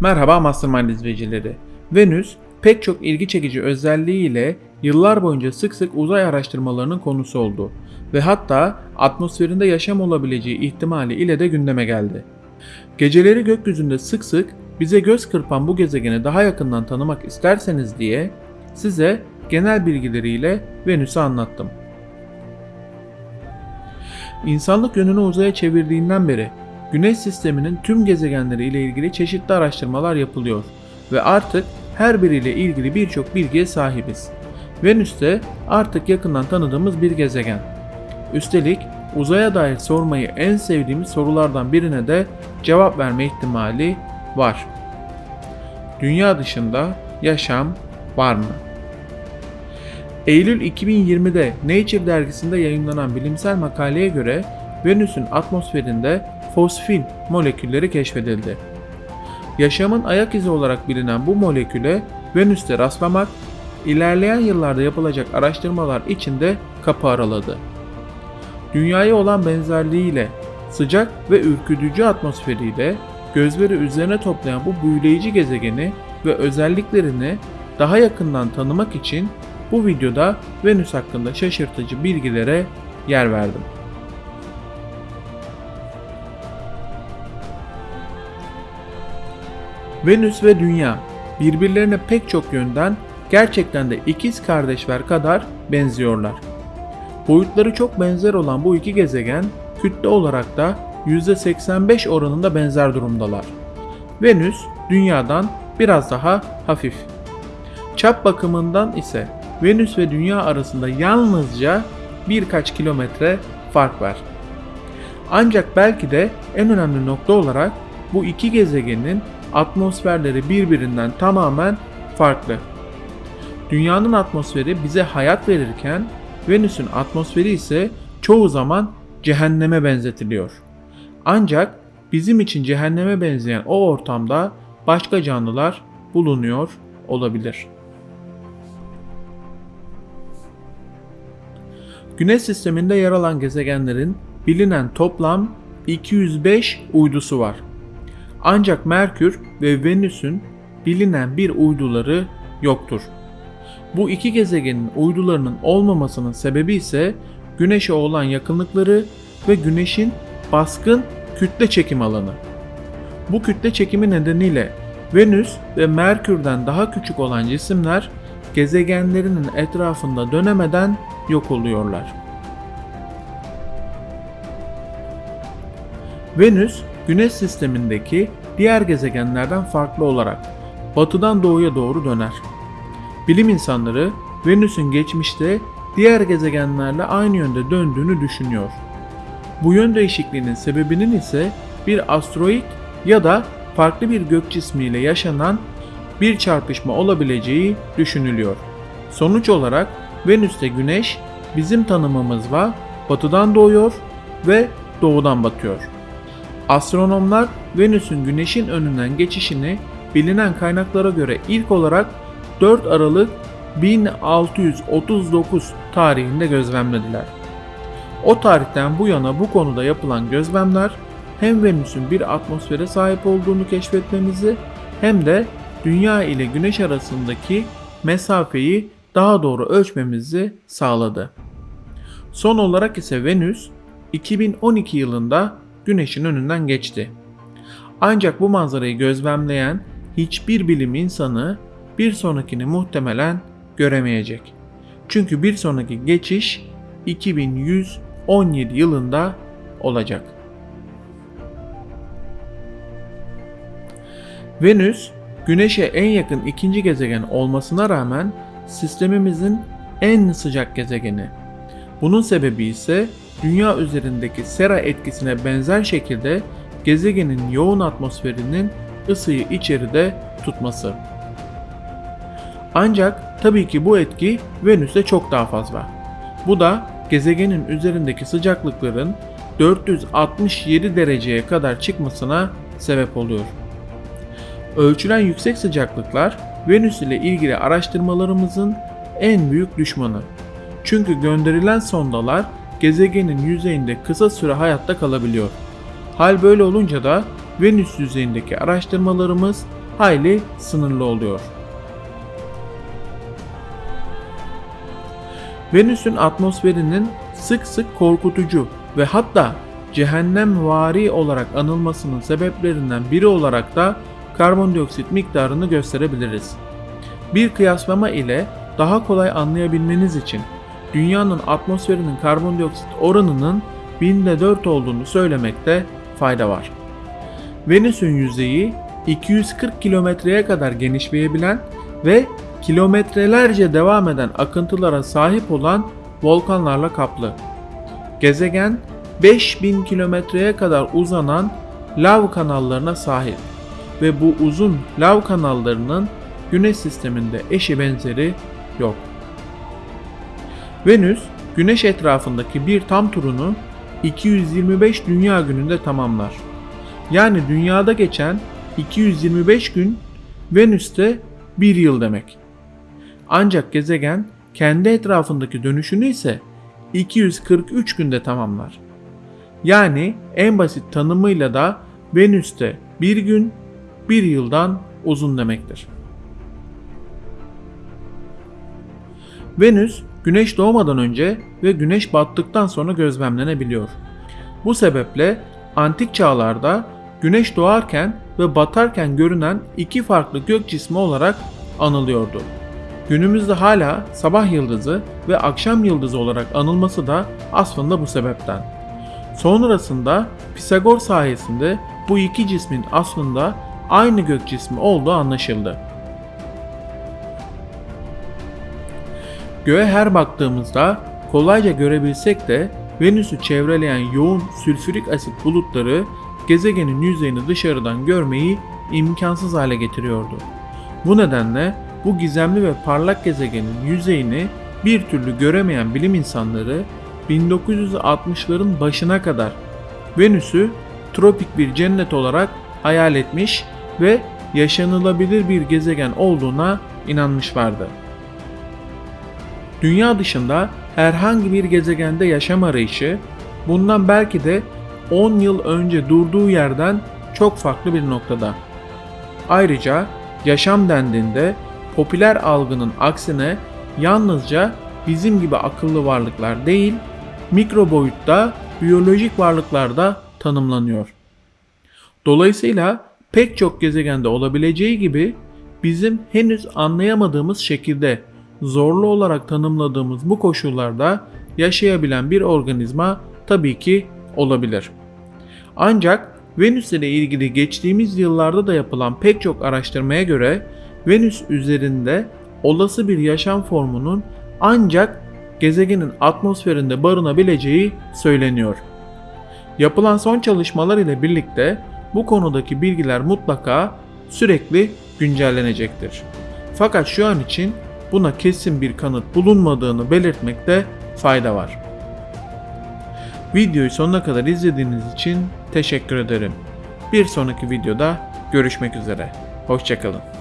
Merhaba Mastermind izleyicileri. Venüs pek çok ilgi çekici özelliğiyle yıllar boyunca sık sık uzay araştırmalarının konusu oldu ve hatta atmosferinde yaşam olabileceği ihtimali ile de gündeme geldi. Geceleri gökyüzünde sık sık bize göz kırpan bu gezegeni daha yakından tanımak isterseniz diye size genel bilgileriyle Venüs'ü anlattım. İnsanlık yönünü uzaya çevirdiğinden beri Güneş sisteminin tüm gezegenleri ile ilgili çeşitli araştırmalar yapılıyor ve artık her biriyle ilgili birçok bilgiye sahibiz. Venüs de artık yakından tanıdığımız bir gezegen. Üstelik uzaya dair sormayı en sevdiğimiz sorulardan birine de cevap verme ihtimali var. Dünya dışında yaşam var mı? Eylül 2020'de Nature dergisinde yayınlanan bilimsel makaleye göre Venüs'ün atmosferinde fosfin molekülleri keşfedildi. Yaşamın ayak izi olarak bilinen bu moleküle Venüs'te rastlamak, ilerleyen yıllarda yapılacak araştırmalar için de kapı araladı. Dünyaya olan benzerliğiyle, sıcak ve ürkütücü atmosferiyle gözleri üzerine toplayan bu büyüleyici gezegeni ve özelliklerini daha yakından tanımak için bu videoda Venüs hakkında şaşırtıcı bilgilere yer verdim. Venüs ve Dünya birbirlerine pek çok yönden gerçekten de ikiz kardeşler kadar benziyorlar. Boyutları çok benzer olan bu iki gezegen kütle olarak da %85 oranında benzer durumdalar. Venüs Dünya'dan biraz daha hafif. Çap bakımından ise Venüs ve Dünya arasında yalnızca birkaç kilometre fark var. Ancak belki de en önemli nokta olarak bu iki gezegenin atmosferleri birbirinden tamamen farklı. Dünyanın atmosferi bize hayat verirken Venüs'ün atmosferi ise çoğu zaman cehenneme benzetiliyor. Ancak bizim için cehenneme benzeyen o ortamda başka canlılar bulunuyor olabilir. Güneş sisteminde yer alan gezegenlerin bilinen toplam 205 uydusu var. Ancak Merkür ve Venüs'ün bilinen bir uyduları yoktur. Bu iki gezegenin uydularının olmamasının sebebi ise Güneş'e olan yakınlıkları ve Güneş'in baskın kütle çekim alanı. Bu kütle çekimi nedeniyle Venüs ve Merkür'den daha küçük olan cisimler gezegenlerinin etrafında dönemeden yok oluyorlar. Venüs Güneş sistemindeki diğer gezegenlerden farklı olarak batıdan doğuya doğru döner. Bilim insanları Venüs'ün geçmişte diğer gezegenlerle aynı yönde döndüğünü düşünüyor. Bu yön değişikliğinin sebebinin ise bir asteroid ya da farklı bir gök cismiyle yaşanan bir çarpışma olabileceği düşünülüyor. Sonuç olarak Venüs'te Güneş bizim tanımımızla batıdan doğuyor ve doğudan batıyor. Astronomlar Venüs'ün Güneş'in önünden geçişini bilinen kaynaklara göre ilk olarak 4 Aralık 1639 tarihinde gözlemlediler. O tarihten bu yana bu konuda yapılan gözlemler hem Venüs'ün bir atmosfere sahip olduğunu keşfetmemizi hem de Dünya ile Güneş arasındaki mesafeyi daha doğru ölçmemizi sağladı. Son olarak ise Venüs 2012 yılında Güneş'in önünden geçti. Ancak bu manzarayı gözlemleyen hiçbir bilim insanı bir sonrakini muhtemelen göremeyecek. Çünkü bir sonraki geçiş 2117 yılında olacak. Venüs, Güneş'e en yakın ikinci gezegen olmasına rağmen sistemimizin en sıcak gezegeni. Bunun sebebi ise Dünya üzerindeki sera etkisine benzer şekilde gezegenin yoğun atmosferinin ısıyı içeride tutması. Ancak tabii ki bu etki Venüs'te çok daha fazla. Bu da gezegenin üzerindeki sıcaklıkların 467 dereceye kadar çıkmasına sebep oluyor. Ölçülen yüksek sıcaklıklar Venüs ile ilgili araştırmalarımızın en büyük düşmanı. Çünkü gönderilen sondalar gezegenin yüzeyinde kısa süre hayatta kalabiliyor. Hal böyle olunca da Venüs yüzeyindeki araştırmalarımız hayli sınırlı oluyor. Venüs'ün atmosferinin sık sık korkutucu ve hatta cehennemvari olarak anılmasının sebeplerinden biri olarak da karbondioksit miktarını gösterebiliriz. Bir kıyaslama ile daha kolay anlayabilmeniz için dünyanın atmosferinin karbondioksit oranının binde 4 olduğunu söylemekte fayda var. Venüs'ün yüzeyi 240 kilometreye kadar genişleyebilen ve kilometrelerce devam eden akıntılara sahip olan volkanlarla kaplı. Gezegen 5000 kilometreye kadar uzanan lav kanallarına sahip ve bu uzun lav kanallarının Güneş sisteminde eşi benzeri yok. Venüs, Güneş etrafındaki bir tam turunu 225 dünya gününde tamamlar. Yani dünyada geçen 225 gün Venüs'te bir yıl demek. Ancak gezegen kendi etrafındaki dönüşünü ise 243 günde tamamlar. Yani en basit tanımıyla da Venüs'te bir gün bir yıldan uzun demektir. Venüs, güneş doğmadan önce ve güneş battıktan sonra gözlemlenebiliyor. Bu sebeple antik çağlarda güneş doğarken ve batarken görünen iki farklı gök cismi olarak anılıyordu. Günümüzde hala sabah yıldızı ve akşam yıldızı olarak anılması da aslında bu sebepten. Sonrasında Pisagor sayesinde bu iki cismin aslında aynı gök cismi olduğu anlaşıldı. Göğe her baktığımızda kolayca görebilsek de Venüs'ü çevreleyen yoğun sülfürik asit bulutları gezegenin yüzeyini dışarıdan görmeyi imkansız hale getiriyordu. Bu nedenle bu gizemli ve parlak gezegenin yüzeyini bir türlü göremeyen bilim insanları 1960'ların başına kadar Venüs'ü tropik bir cennet olarak hayal etmiş ve yaşanılabilir bir gezegen olduğuna inanmışlardı. Dünya dışında herhangi bir gezegende yaşam arayışı bundan belki de 10 yıl önce durduğu yerden çok farklı bir noktada. Ayrıca yaşam dendiğinde popüler algının aksine yalnızca bizim gibi akıllı varlıklar değil, mikro boyutta biyolojik varlıklar da tanımlanıyor. Dolayısıyla pek çok gezegende olabileceği gibi bizim henüz anlayamadığımız şekilde zorlu olarak tanımladığımız bu koşullarda yaşayabilen bir organizma tabii ki olabilir. Ancak Venüs ile ilgili geçtiğimiz yıllarda da yapılan pek çok araştırmaya göre Venüs üzerinde olası bir yaşam formunun ancak gezegenin atmosferinde barınabileceği söyleniyor. Yapılan son çalışmalar ile birlikte bu konudaki bilgiler mutlaka sürekli güncellenecektir. Fakat şu an için buna kesin bir kanıt bulunmadığını belirtmekte fayda var. Videoyu sonuna kadar izlediğiniz için teşekkür ederim. Bir sonraki videoda görüşmek üzere. Hoşçakalın.